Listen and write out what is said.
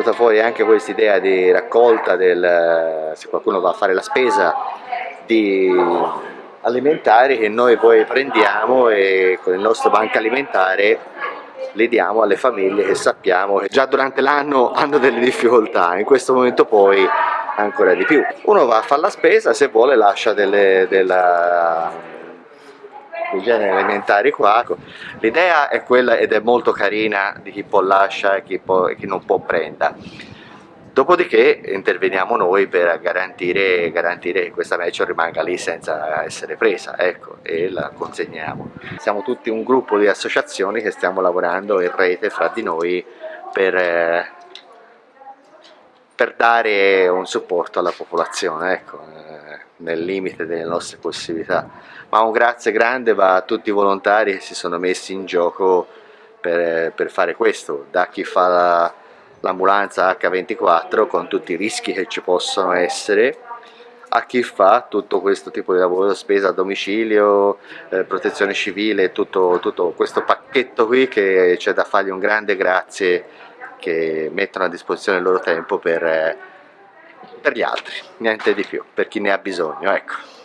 venuta fuori anche questa idea di raccolta del, se qualcuno va a fare la spesa di alimentari che noi poi prendiamo e con il nostro banco alimentare li diamo alle famiglie che sappiamo che già durante l'anno hanno delle difficoltà, in questo momento poi ancora di più. Uno va a fare la spesa, se vuole lascia delle, della, dei generi alimentari qua. L'idea è quella ed è molto carina di chi può lasciare e chi, può, chi non può prenda. Dopodiché interveniamo noi per garantire, garantire, che questa match rimanga lì senza essere presa ecco, e la consegniamo. Siamo tutti un gruppo di associazioni che stiamo lavorando in rete fra di noi per, per dare un supporto alla popolazione, ecco, eh, nel limite delle nostre possibilità. Ma un grazie grande va a tutti i volontari che si sono messi in gioco per, per fare questo, da chi fa l'ambulanza H24 con tutti i rischi che ci possono essere, a chi fa tutto questo tipo di lavoro, spesa a domicilio, eh, protezione civile, tutto, tutto questo pacchetto qui che c'è da fargli un grande grazie che mettono a disposizione il loro tempo per, per gli altri, niente di più, per chi ne ha bisogno. Ecco.